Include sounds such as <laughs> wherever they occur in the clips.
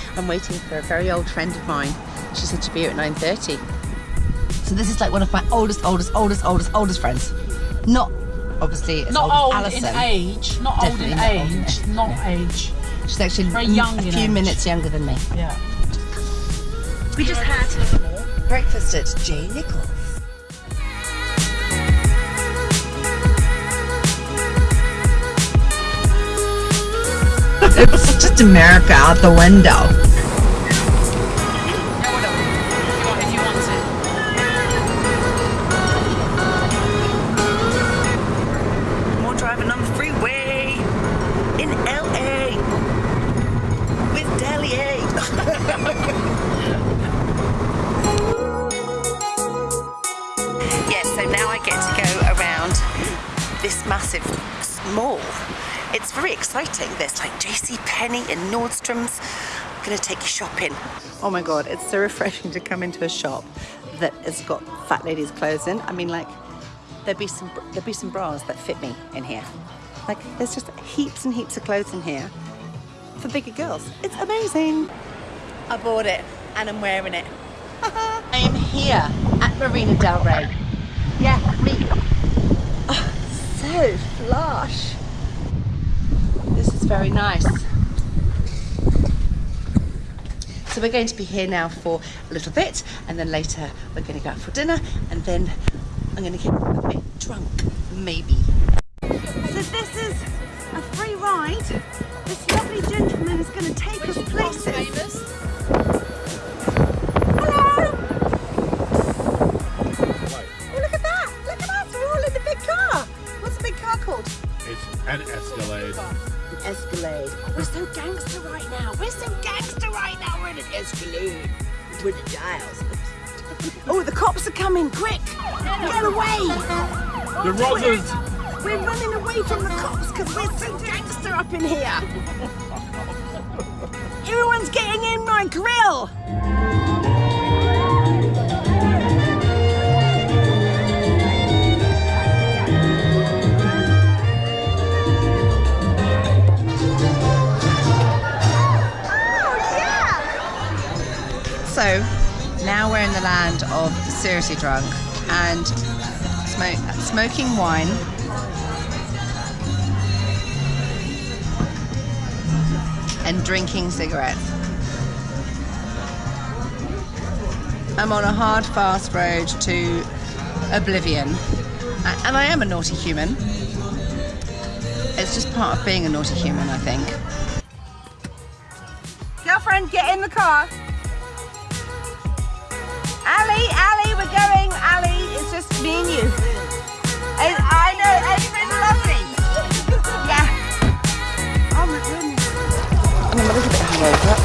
<laughs> I'm waiting for a very old friend of mine. She said to be here at 9.30. So this is like one of my oldest, oldest, oldest, oldest, oldest friends. Not obviously as Not old, old as in Alison. age. Not Definitely old not in old in age. age. Not Yeah. age. She's actually Very young a few age. minutes younger than me. Yeah. We just had breakfast at J. Nichols. It's just America out the window. It. <laughs> Yeah, so now I get to go around this massive mall. It's very exciting. There's like JC Penney and Nordstrom's. I'm gonna take you shopping. Oh my god, it's so refreshing to come into a shop that has got fat ladies' clothes in. I mean, like there'd be some there'd be some bras that fit me in here. Like there's just heaps and heaps of clothes in here for bigger girls. It's amazing. I bought it and I'm wearing it. <laughs> I am here at Marina Del Rey. Yeah, me. Oh, so flush. This is very nice. So we're going to be here now for a little bit, and then later we're going to go out for dinner, and then I'm going to get a bit drunk, maybe. So this is a free ride. This lovely gentleman is going to take us places. Hello. Oh, look at that! Look at us! We're all in the big car. What's the big car called? It's an Escalade. An Escalade. Oh, we're so gangster right now. We're so gangster right now. We're in an Escalade with the dials. Oh, the cops are coming! Quick! Get away! The Rosas! We're running away from the cops because we're so gangster up in here. <laughs> Everyone's getting in my grill. So now we're in the land of seriously drunk and smoke, smoking wine. And drinking cigarettes. I'm on a hard, fast road to oblivion. And I am a naughty human. It's just part of being a naughty human, I think. Girlfriend, get in the car. Ali, Ali, we're going. Ali, it's just me and you. And I know, it's been. Yeah. Oh my goodness. I'm a little bit hungover,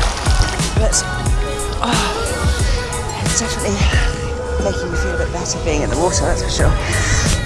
but oh, it's definitely making me feel a bit better being in the water, that's for sure.